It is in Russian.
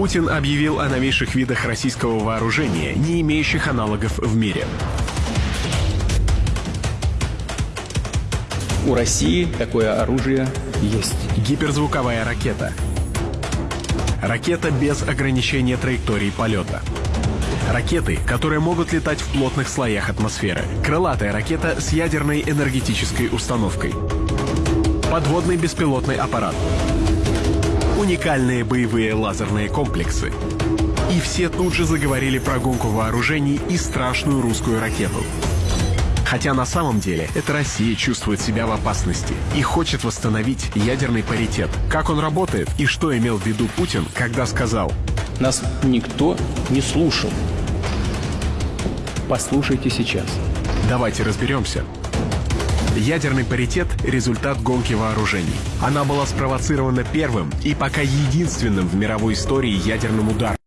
Путин объявил о новейших видах российского вооружения, не имеющих аналогов в мире. У России такое оружие есть. Гиперзвуковая ракета. Ракета без ограничения траектории полета. Ракеты, которые могут летать в плотных слоях атмосферы. Крылатая ракета с ядерной энергетической установкой. Подводный беспилотный аппарат. Уникальные боевые лазерные комплексы. И все тут же заговорили про гонку вооружений и страшную русскую ракету. Хотя на самом деле это Россия чувствует себя в опасности и хочет восстановить ядерный паритет. Как он работает и что имел в виду Путин, когда сказал Нас никто не слушал. Послушайте сейчас. Давайте разберемся. Ядерный паритет – результат гонки вооружений. Она была спровоцирована первым и пока единственным в мировой истории ядерным ударом.